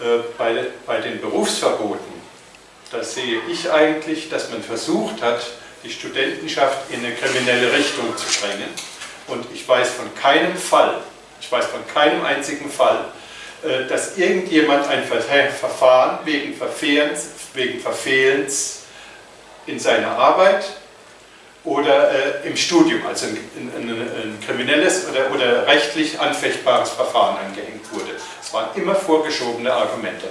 Äh, bei, bei den Berufsverboten, da sehe ich eigentlich, dass man versucht hat, die Studentenschaft in eine kriminelle Richtung zu drängen. Und ich weiß von keinem Fall, ich weiß von keinem einzigen Fall, äh, dass irgendjemand ein Verfahren wegen Verfehlens, wegen Verfehlens in seiner Arbeit oder äh, im Studium, also ein, ein, ein kriminelles oder, oder rechtlich anfechtbares Verfahren angehängt. Es waren immer vorgeschobene Argumente.